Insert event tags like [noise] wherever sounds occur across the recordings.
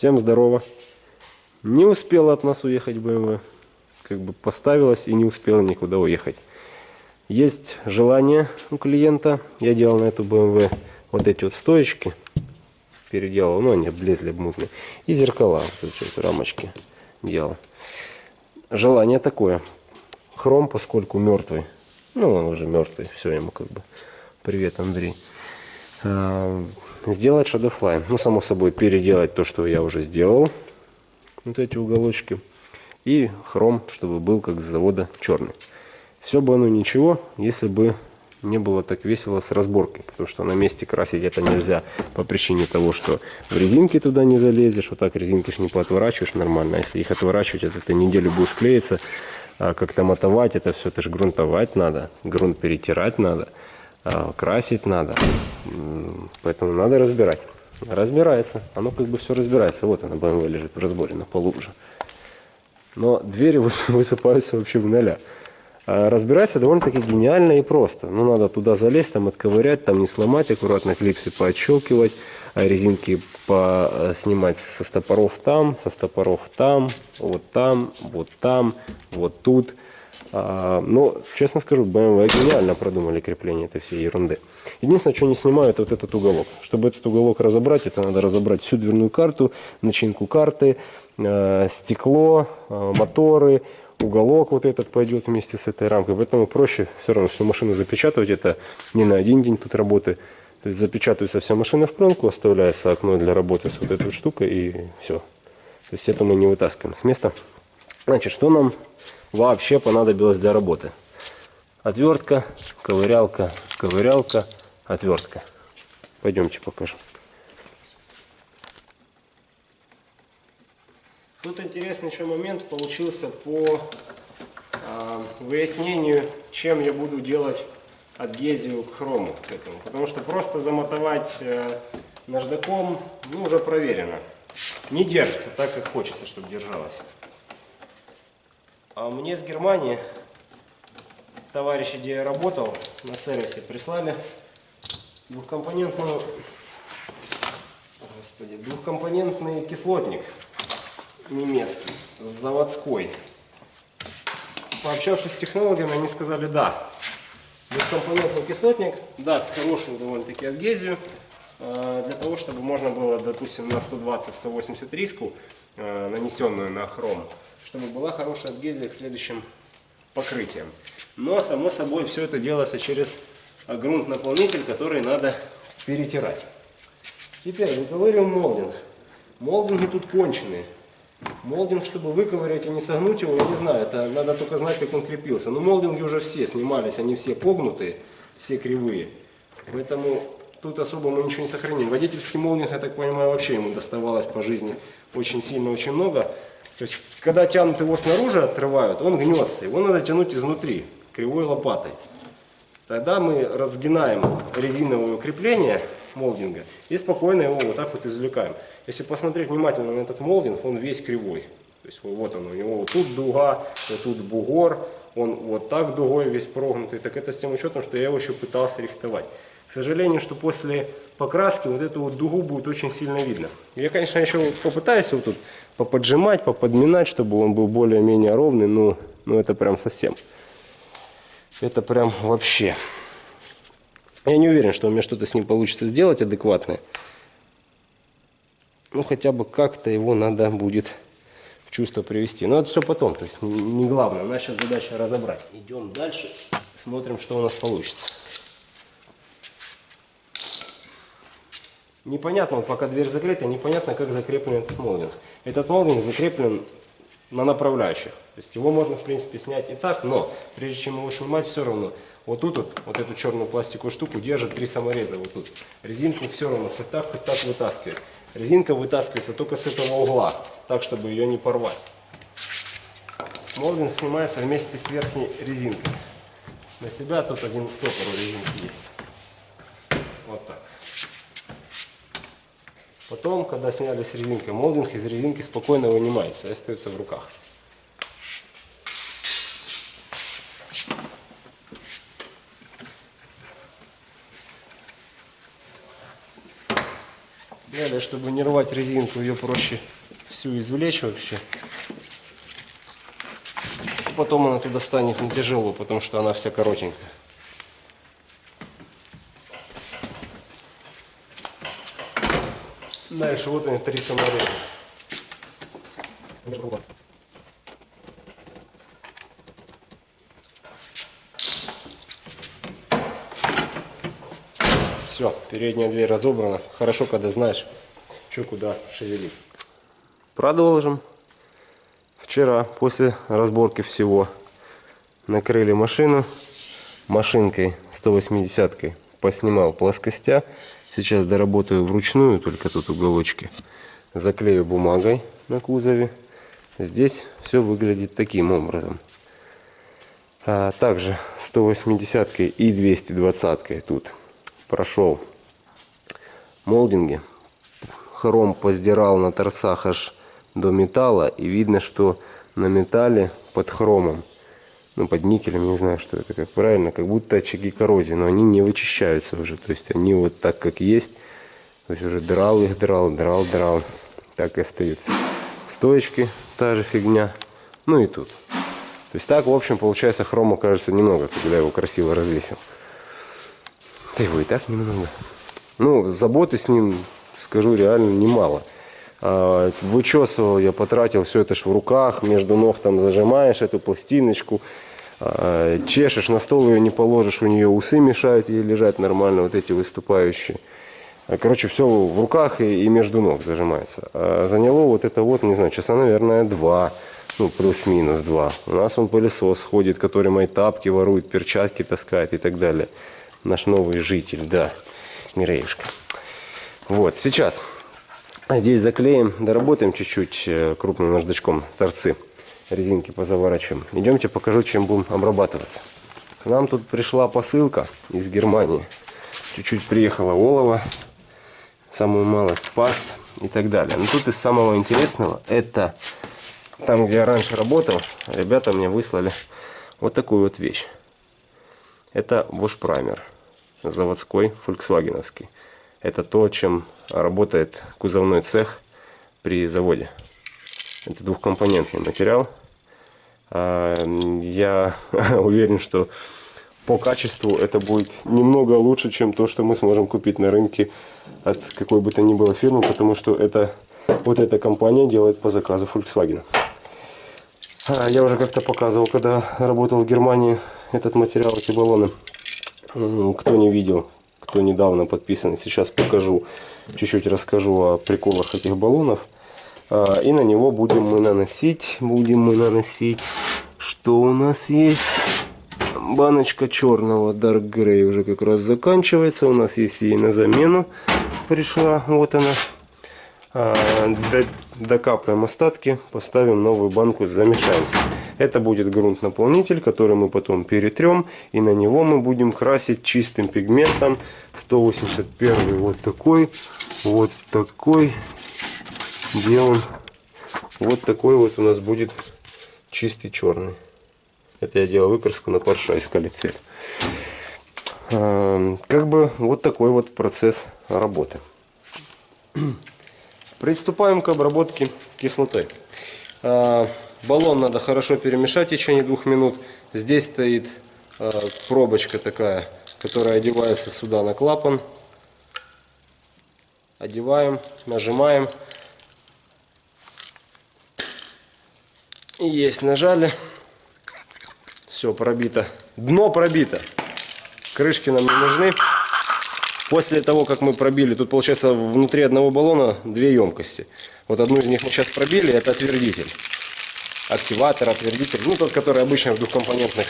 Всем здорово. Не успела от нас уехать BMW. Как бы поставилась и не успела никуда уехать. Есть желание у клиента. Я делал на эту BMW вот эти вот стоечки. Переделал, ну они облезли мутные. И зеркала, вот эти вот рамочки делал. Желание такое. Хром, поскольку мертвый. Ну, он уже мертвый. Все ему как бы. Привет, Андрей. А, сделать шадофлайн. Ну, само собой, переделать то, что я уже сделал. Вот эти уголочки. И хром, чтобы был как с завода черный. Все бы оно ничего, если бы не было так весело с разборкой, потому что на месте красить это нельзя по причине того, что в резинке туда не залезешь, вот так резинки ж не поотворачиваешь нормально, а если их отворачивать, это ты неделю будешь клеиться, а как-то мотовать это все, это же грунтовать надо, грунт перетирать надо, красить надо, поэтому надо разбирать. Разбирается, оно как бы все разбирается, вот она BMW лежит в разборе на полу уже. Но двери [laughs] высыпаются вообще в ноля. А разбирается довольно-таки гениально и просто. Ну, надо туда залезть, там отковырять, там не сломать, аккуратно клипсы поотщелкивать, а резинки снимать со стопоров там, со стопоров там, вот там, вот там, вот тут. А, но, честно скажу, BMW гениально продумали крепление этой всей ерунды. Единственное, что не снимают, вот этот уголок. Чтобы этот уголок разобрать, это надо разобрать всю дверную карту, начинку карты, э, стекло, э, моторы, уголок вот этот пойдет вместе с этой рамкой. Поэтому проще все равно всю машину запечатывать. Это не на один день тут работы. То есть запечатывается вся машина в пленку, оставляется окно для работы с вот этой штукой и все. То есть это мы не вытаскиваем с места. Значит, что нам вообще понадобилось для работы? Отвертка, ковырялка, ковырялка, отвертка. Пойдемте покажу. Тут интересный еще момент получился по э, выяснению, чем я буду делать адгезию к хрому к этому. Потому что просто замотовать э, наждаком, ну, уже проверено. Не держится так, как хочется, чтобы держалось. А мне с Германии, товарищи, где я работал, на сервисе прислали двухкомпонентную, господи, двухкомпонентный кислотник немецкий, заводской. Пообщавшись с технологами, они сказали, да, двухкомпонентный кислотник даст хорошую довольно-таки адгезию, э, для того, чтобы можно было, допустим, на 120-180 риску, нанесенную на хром, чтобы была хорошая адгезия к следующим покрытиям. Но, само собой, все это делается через грунт-наполнитель, который надо перетирать. Теперь выковыриваем молдинг. Молдинги тут конченые. Молдинг, чтобы выковырять и не согнуть его, я не знаю, это надо только знать, как он крепился. Но молдинги уже все снимались, они все погнутые, все кривые. Поэтому тут особо мы ничего не сохраним. Водительский молдинг, я так понимаю, вообще ему доставалось по жизни очень сильно, очень много. То есть, когда тянут его снаружи, отрывают, он гнется. Его надо тянуть изнутри, кривой лопатой. Тогда мы разгинаем резиновое крепление молдинга и спокойно его вот так вот извлекаем. Если посмотреть внимательно на этот молдинг, он весь кривой. То есть вот он, у него вот тут дуга, вот тут бугор, он вот так дугой весь прогнутый. Так это с тем учетом, что я его еще пытался рихтовать. К сожалению, что после покраски вот эту вот дугу будет очень сильно видно. Я, конечно, еще попытаюсь его тут поподжимать, поподминать, чтобы он был более-менее ровный, но, но это прям совсем. Это прям вообще. Я не уверен, что у меня что-то с ним получится сделать адекватное. Ну, хотя бы как-то его надо будет в чувство привести. Но это все потом, то есть не главное. Наша задача разобрать. Идем дальше, смотрим, что у нас получится. Непонятно, вот пока дверь закрыта, непонятно, как закреплен этот молдинг. Этот молдинг закреплен на направляющих. То есть его можно, в принципе, снять и так, но прежде чем его снимать, все равно вот тут вот, вот эту черную пластиковую штуку держит три самореза вот тут. Резинку все равно хоть так, хоть так вытаскивает. Резинка вытаскивается только с этого угла, так, чтобы ее не порвать. Молдинг снимается вместе с верхней резинкой. На себя тут один стопор резинки есть. Вот так. Потом, когда сняли с резинкой молдинг, из резинки спокойно вынимается и остается в руках. тонкая, чтобы не рвать резинку, ее проще всю извлечь вообще. Потом она туда станет не тяжело, потому что она вся коротенькая. Дальше вот они три самореза. Все, передняя дверь разобрана. Хорошо, когда знаешь, что куда шевелить. Продолжим. Вчера, после разборки всего, накрыли машину машинкой 180-кой. Поснимал плоскостя. Сейчас доработаю вручную, только тут уголочки. Заклею бумагой на кузове. Здесь все выглядит таким образом. А также 180 и 220 тут прошел молдинги. Хром поздирал на торцах аж до металла. И видно, что на металле под хромом, ну под никелем, не знаю, что это, как правильно, как будто очаги коррозии. Но они не вычищаются уже. То есть они вот так, как есть. То есть уже драл их, драл, драл, драл. Так и остаются. Стоечки, та же фигня. Ну и тут. То есть так, в общем, получается хрома кажется немного, когда его красиво развесил. Да его и так немного. Ну, заботы с ним, скажу, реально немало. А, вычесывал я, потратил все это ж в руках, между ног там зажимаешь эту пластиночку, а, чешешь, на стол ее не положишь, у нее усы мешают ей лежать нормально, вот эти выступающие. А, короче, все в руках и, и между ног зажимается. А заняло вот это вот, не знаю, часа, наверное, два. Ну, плюс-минус два. У нас он пылесос ходит, который мои тапки ворует, перчатки таскает и так далее наш новый житель, да, Миреюшка. Вот, сейчас здесь заклеим, доработаем чуть-чуть э, крупным наждачком торцы, резинки позаворачиваем. Идемте покажу, чем будем обрабатываться. К нам тут пришла посылка из Германии. Чуть-чуть приехала олово, самую малость паст и так далее. Но тут из самого интересного, это там, где я раньше работал, ребята мне выслали вот такую вот вещь. Это вошпраймер заводской, фольксвагеновский. Это то, чем работает кузовной цех при заводе. Это двухкомпонентный материал. А, я [laughs] уверен, что по качеству это будет немного лучше, чем то, что мы сможем купить на рынке от какой бы то ни было фирмы, потому что это вот эта компания делает по заказу Volkswagen. А, я уже как-то показывал, когда работал в Германии, этот материал, эти баллоны. Кто не видел, кто недавно подписан, сейчас покажу, чуть-чуть расскажу о приколах этих баллонов. А, и на него будем мы наносить, будем мы наносить, что у нас есть. Баночка черного Dark Grey уже как раз заканчивается. У нас есть ей на замену пришла. Вот она. Докапаем остатки, поставим новую банку, замешаемся. Это будет грунт-наполнитель, который мы потом перетрем, и на него мы будем красить чистым пигментом. 181 вот такой, вот такой, где он, вот такой вот у нас будет чистый черный. Это я делал выкраску на парша, искали цвет. А, как бы вот такой вот процесс работы. Приступаем к обработке кислотой. А, баллон надо хорошо перемешать в течение двух минут. Здесь стоит а, пробочка такая, которая одевается сюда на клапан. Одеваем, нажимаем. Есть, нажали. Все, пробито. Дно пробито. Крышки нам не нужны. После того, как мы пробили, тут получается внутри одного баллона две емкости. Вот одну из них мы сейчас пробили, это отвердитель. Активатор, отвердитель, ну тот, который обычно в двухкомпонентных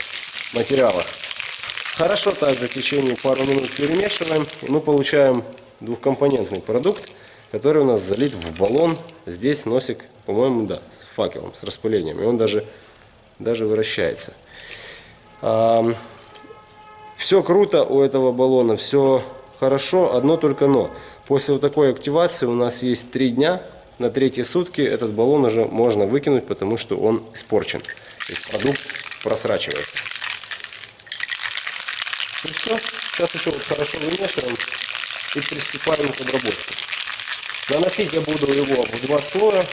материалах. Хорошо также в течение пару минут перемешиваем, и мы получаем двухкомпонентный продукт, который у нас залит в баллон. Здесь носик, по-моему, да, с факелом, с распылением, и он даже, даже вращается. Все круто у этого баллона, все хорошо, одно только но. После вот такой активации у нас есть три дня. На третьи сутки этот баллон уже можно выкинуть, потому что он испорчен. То есть продукт просрачивается. И все. Сейчас еще вот хорошо вымешиваем и приступаем к обработке. Наносить я буду его в два слоя,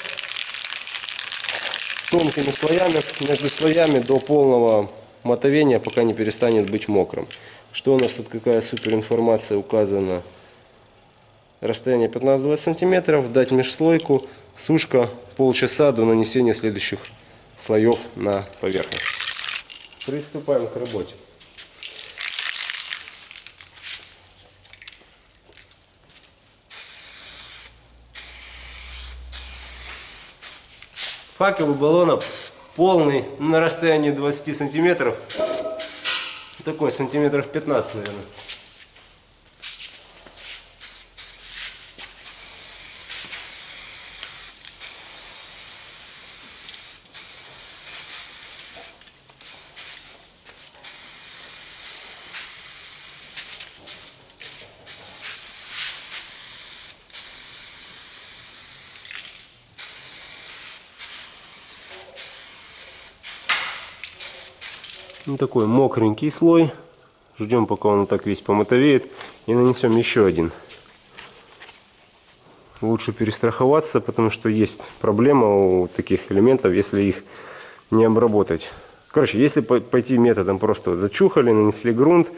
тонкими слоями, между слоями до полного мотовения, пока не перестанет быть мокрым. Что у нас тут, какая супер информация указана? Расстояние 15-20 сантиметров, дать межслойку, сушка полчаса до нанесения следующих слоев на поверхность. Приступаем к работе. Факел у баллона полный на расстоянии 20 сантиметров. Такой сантиметров 15, наверное. Ну, такой мокренький слой. Ждем, пока он так весь помотовеет. И нанесем еще один. Лучше перестраховаться, потому что есть проблема у таких элементов, если их не обработать. Короче, если пойти методом просто вот зачухали, нанесли грунт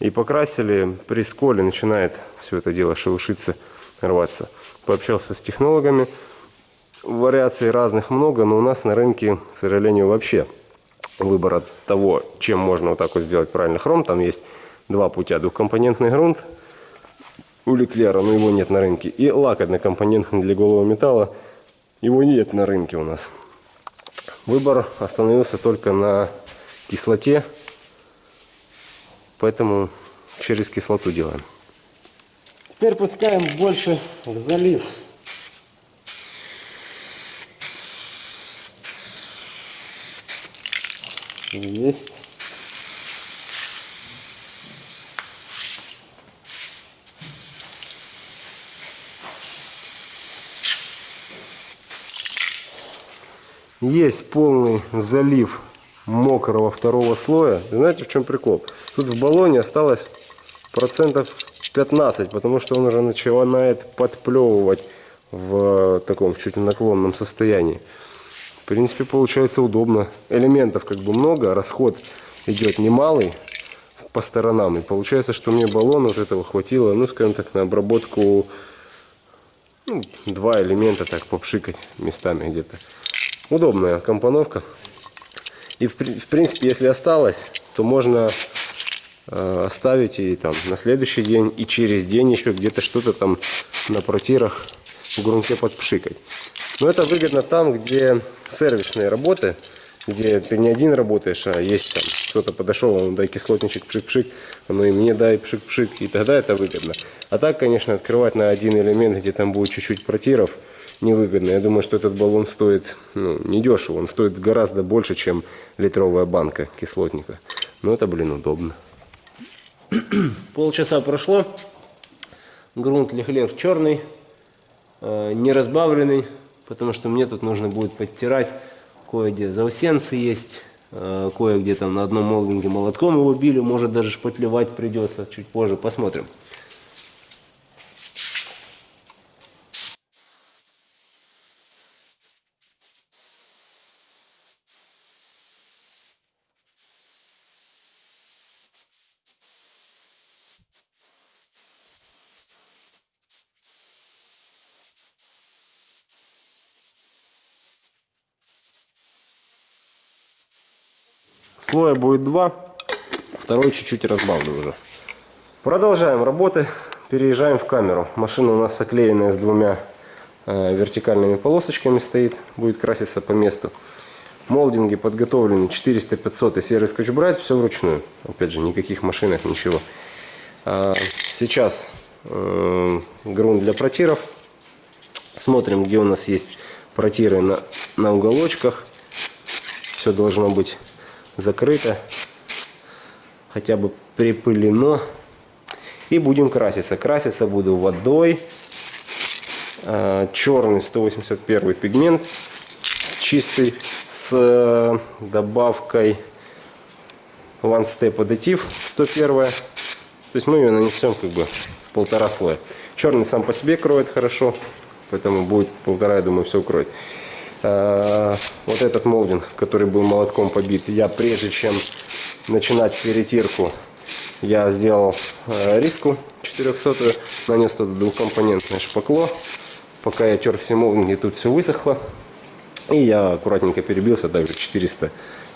и покрасили, при сколе начинает все это дело шелушиться, рваться. Пообщался с технологами, вариаций разных много, но у нас на рынке, к сожалению, вообще выбора того, чем можно вот так вот сделать правильно хром. Там есть два путя. Двухкомпонентный грунт у Леклера, но его нет на рынке. И лак однокомпонентный для голого металла. Его нет на рынке у нас. Выбор остановился только на кислоте. Поэтому через кислоту делаем. Теперь пускаем больше в залив. Есть. Есть полный залив мокрого второго слоя. Знаете, в чем прикол? Тут в баллоне осталось процентов 15, потому что он уже начинает подплевывать в таком чуть наклонном состоянии. В принципе, получается удобно. Элементов как бы много, расход идет немалый по сторонам. И получается, что мне баллон вот этого хватило, ну, скажем так, на обработку ну, два элемента так попшикать местами где-то. Удобная компоновка. И в, в принципе, если осталось, то можно э, оставить и там на следующий день, и через день еще где-то что-то там на протирах в грунте подпшикать. Но это выгодно там, где сервисные работы, где ты не один работаешь, а есть там кто-то подошел, он дай кислотничек пшик-пшик, ну и мне дай пшик-пшик, и тогда это выгодно. А так, конечно, открывать на один элемент, где там будет чуть-чуть протиров, невыгодно. Я думаю, что этот баллон стоит ну, недешево, он стоит гораздо больше, чем литровая банка кислотника. Но это, блин, удобно. Полчаса прошло, грунт Лехлер черный, э, не разбавленный потому что мне тут нужно будет подтирать кое-где заусенцы есть, э, кое-где там на одном молдинге молотком его били, может даже шпатлевать придется, чуть позже посмотрим. Слоя будет два, второй чуть-чуть разбавлю уже. Продолжаем работы, переезжаем в камеру. Машина у нас оклеенная с двумя э, вертикальными полосочками стоит, будет краситься по месту. Молдинги подготовлены 400-500 и серый скотч-брайт, все вручную. Опять же, никаких машинок, ничего. А, сейчас э, грунт для протиров. Смотрим, где у нас есть протиры на, на уголочках. Все должно быть закрыто, хотя бы припылено. И будем краситься. Краситься буду водой. А, черный 181 пигмент чистый с э, добавкой One Step Additive 101. То есть мы ее нанесем как бы в полтора слоя. Черный сам по себе кроет хорошо, поэтому будет полтора, я думаю, все укроет. Вот этот молдинг, который был молотком побит, я прежде чем начинать перетирку, я сделал э, риску 400, нанес туда двухкомпонентное шпакло. Пока я тер все молдинги, тут все высохло. И я аккуратненько перебился, также 400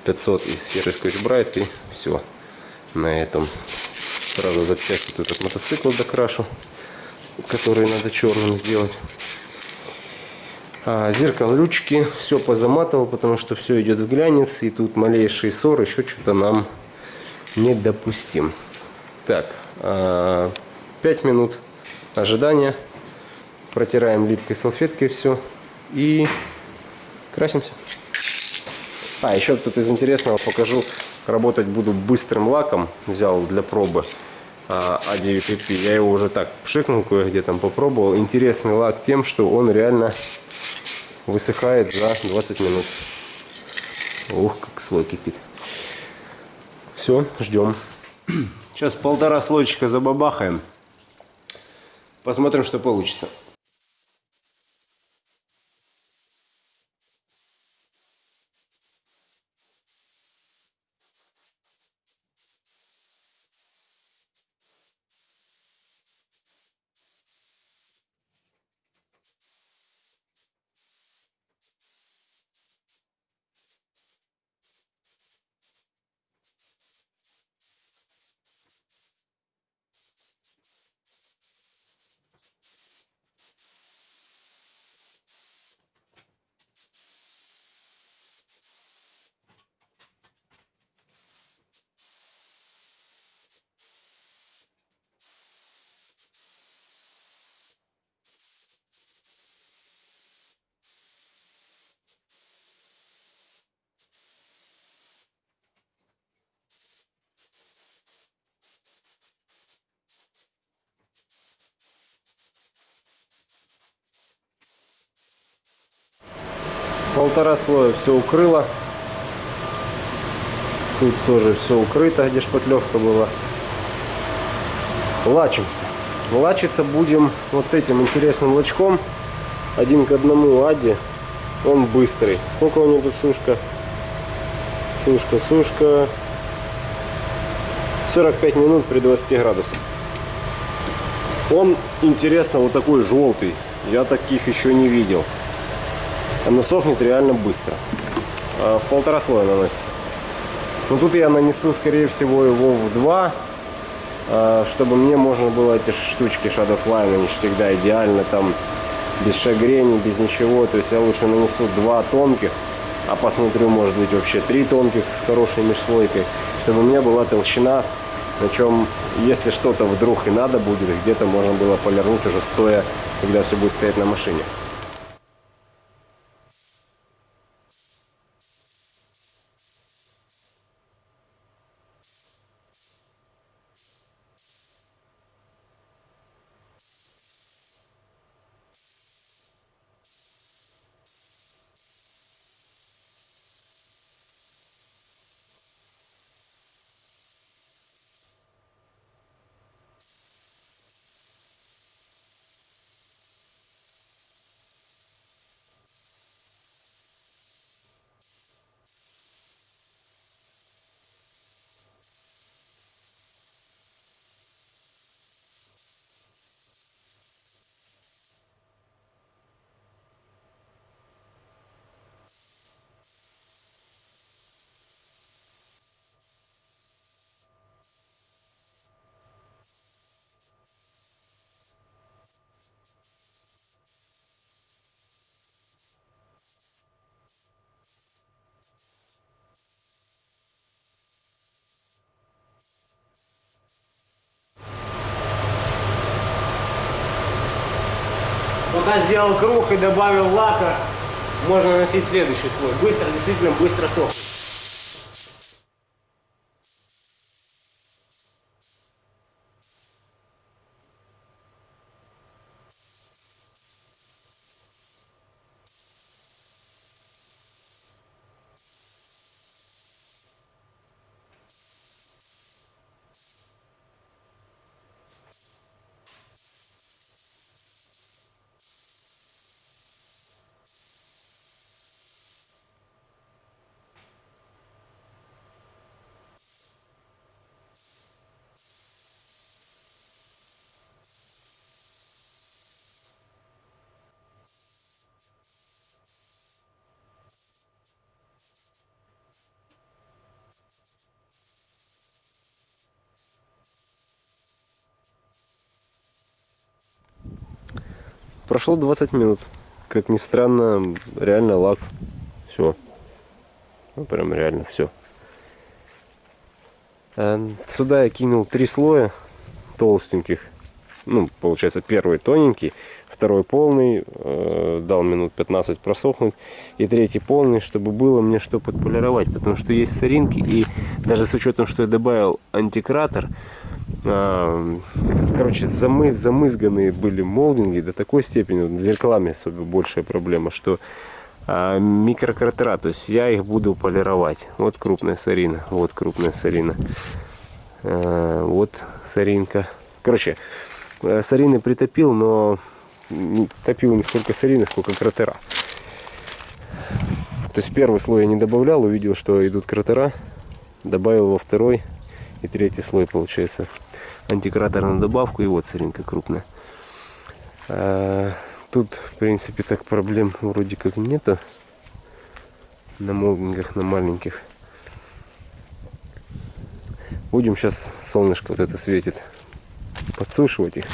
500 из серый скотч брайт и все. На этом сразу запчасти тут от мотоцикла докрашу, который надо черным сделать. А, зеркало ручки все позаматывал, потому что все идет в глянец. И тут малейший ссор еще что-то нам не допустим. Так, 5 а, минут ожидания. Протираем липкой салфеткой все и красимся. А, еще тут из интересного покажу. Работать буду быстрым лаком. Взял для пробы А9PP. Я его уже так пшикнул кое-где там попробовал. Интересный лак тем, что он реально высыхает за 20 минут. Ух, как слой кипит. Все, ждем. Сейчас полтора слойчика забабахаем. Посмотрим, что получится. Полтора слоя все укрыло. Тут тоже все укрыто, где шпатлевка была. Лачимся. Лачиться будем вот этим интересным лачком. Один к одному Ади. Он быстрый. Сколько у него тут сушка? Сушка, сушка. 45 минут при 20 градусах. Он, интересно, вот такой желтый. Я таких еще не видел. Оно сохнет реально быстро. А, в полтора слоя наносится. Но тут я нанесу, скорее всего, его в два, а, чтобы мне можно было эти штучки Shadowfly, они всегда идеально там, без шагрений, без ничего. То есть я лучше нанесу два тонких, а посмотрю, может быть, вообще три тонких с хорошей межслойкой, чтобы у меня была толщина, на чем, если что-то вдруг и надо будет, где-то можно было полирнуть уже стоя, когда все будет стоять на машине. Пока сделал круг и добавил лака, можно наносить следующий слой. Быстро, действительно быстро сохнет. Прошло 20 минут. Как ни странно, реально лак. Все. Ну, прям реально все. Сюда я кинул три слоя толстеньких. Ну, получается, первый тоненький, второй полный, э, дал минут 15 просохнуть, и третий полный, чтобы было мне что подполировать, потому что есть соринки, и даже с учетом, что я добавил антикратор, э, короче, замы, замызганные были молдинги до такой степени, с зеркалами особенно большая проблема, что э, микрократера, то есть я их буду полировать. Вот крупная сорина, вот крупная сорина, э, вот соринка. Короче, э, сорины притопил, но не топил не сколько сорины, сколько кратера. То есть первый слой я не добавлял, увидел, что идут кратера, добавил во второй и третий слой получается. Антикратор добавку и вот соринка крупная. А, тут, в принципе, так проблем вроде как нету. На молдингах, на маленьких. Будем сейчас солнышко вот это светит подсушивать их.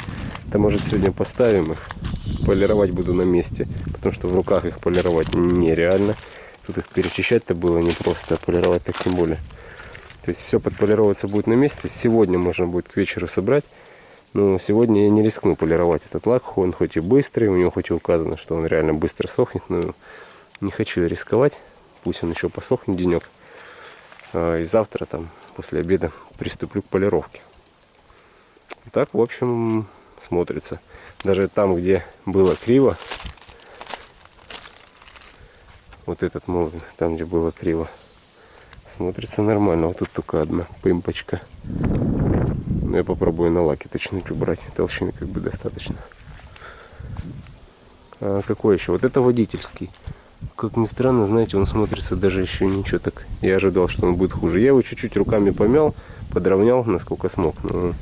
Да может сегодня поставим их. Полировать буду на месте. Потому что в руках их полировать нереально. Тут их перечищать-то было непросто, а полировать так тем более. То есть все подполироваться будет на месте. Сегодня можно будет к вечеру собрать. Но сегодня я не рискну полировать этот лак. Он хоть и быстрый, у него хоть и указано, что он реально быстро сохнет. Но не хочу рисковать. Пусть он еще посохнет денек. А, и завтра там после обеда приступлю к полировке. Так, в общем, смотрится. Даже там, где было криво, вот этот молдинг, там, где было криво, смотрится нормально. Вот тут только одна пымпочка. Но я попробую на лаке точнуть убрать. Толщины как бы достаточно. А какой еще? Вот это водительский. Как ни странно, знаете, он смотрится даже еще ничего так. Я ожидал, что он будет хуже. Я его чуть-чуть руками помял, подровнял, насколько смог. Но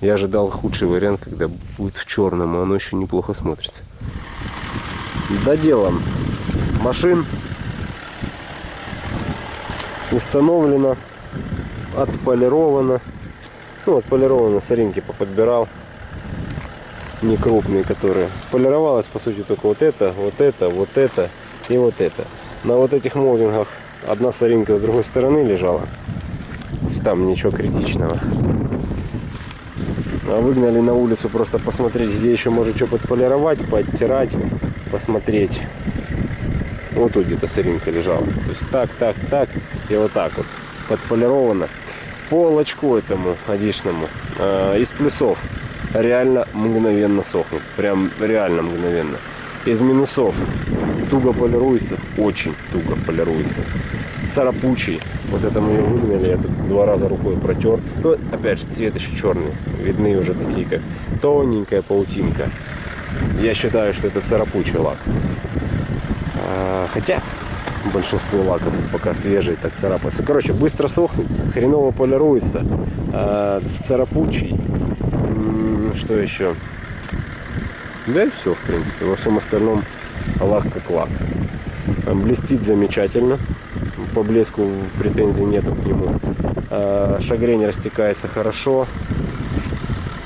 я ожидал худший вариант, когда будет в черном, а оно еще неплохо смотрится. Доделан машин. Установлено, отполировано. Ну, отполировано, соринки поподбирал. Не крупные, которые. Полировалось, по сути, только вот это, вот это, вот это и вот это. На вот этих молдингах одна соринка с другой стороны лежала. Там ничего критичного. А выгнали на улицу просто посмотреть, где еще может что подполировать, подтирать, посмотреть. Вот тут где-то сыринка лежала. То есть так, так, так и вот так вот подполировано. По лочку этому одишному э, из плюсов реально мгновенно сохнет. Прям реально мгновенно. Из минусов туго полируется, очень туго полируется. Царапучий. Вот это мы ее выгнали, я тут два раза рукой протер. Ну, опять же, цвет еще черный. Видны уже такие, как тоненькая паутинка. Я считаю, что это царапучий лак. Хотя большинство лаков пока свежие, так царапаются. Короче, быстро сохнет, хреново полируется. А, царапучий. Что еще? Да и все, в принципе. Во всем остальном лак как лак. Блестит замечательно. По блеску претензий нету к нему. А, шагрень растекается хорошо.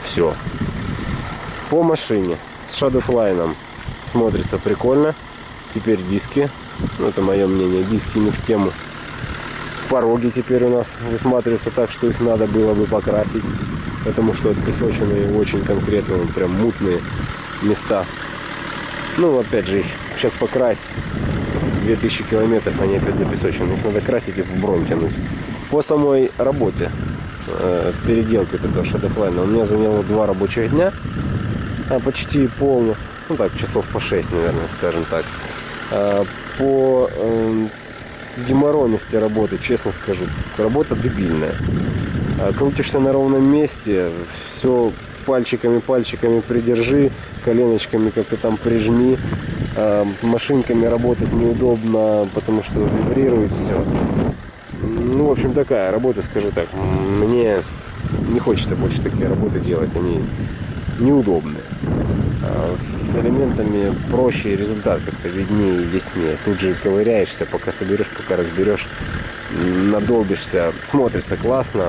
Все. По машине с шадофлайном смотрится прикольно. Теперь диски. Ну, это мое мнение. Диски не в тему. Пороги теперь у нас высматриваются так, что их надо было бы покрасить. Потому что отпесоченные очень конкретно, прям мутные места. Ну, опять же, их сейчас покрасить 2000 километров, они опять запесочены. Их надо красить и в бронь тянуть. По самой работе, э, переделки этого шедофлайна, у меня заняло два рабочих дня, а почти полных, ну так, часов по 6, наверное, скажем так. А, по э, геморройности работы, честно скажу, работа дебильная. А, крутишься на ровном месте, все пальчиками-пальчиками придержи, коленочками как-то там прижми. А, машинками работать неудобно, потому что вибрирует все. Ну, в общем, такая работа, скажу так. Мне не хочется больше такие работы делать, они неудобные. С элементами проще результат как-то виднее яснее. Тут же ковыряешься, пока соберешь, пока разберешь, надолбишься, смотрится классно.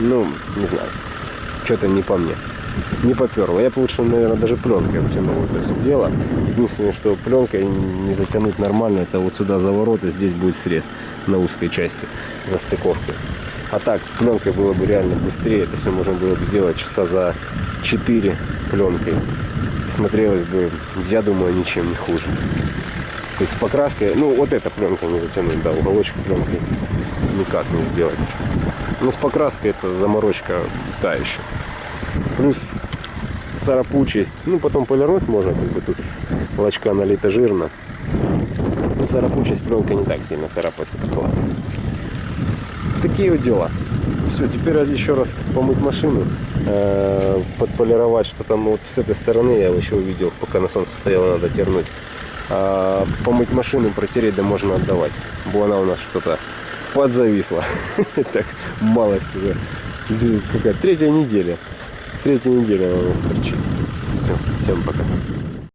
Ну, не знаю, что-то не по мне. не поперло. Я лучше, наверное, даже пленкой обтянул это все дело. Единственное, что пленкой не затянуть нормально, это вот сюда заворот, и здесь будет срез на узкой части застыковки. А так, пленкой было бы реально быстрее, это все можно было бы сделать часа за 4 пленкой. Смотрелось бы, я думаю, ничем не хуже. То есть с покраской, ну вот эта пленка не затянуть, да, уголочек пленкой никак не сделать. Но с покраской это заморочка та еще. Плюс царапучесть, ну потом полирнуть можно, как бы тут с молочка налито жирно. Но царапучесть пленка не так сильно царапается. Такие вот дела. Все, теперь еще раз помыть машину, э, подполировать, что там вот с этой стороны я еще увидел, пока на солнце стояло, надо тернуть. А помыть машину, протереть, да можно отдавать. Бо она у нас что-то подзависла. [laughs] Так, малость уже. Какая третья неделя. Третья неделя у нас торчит. Все, всем пока.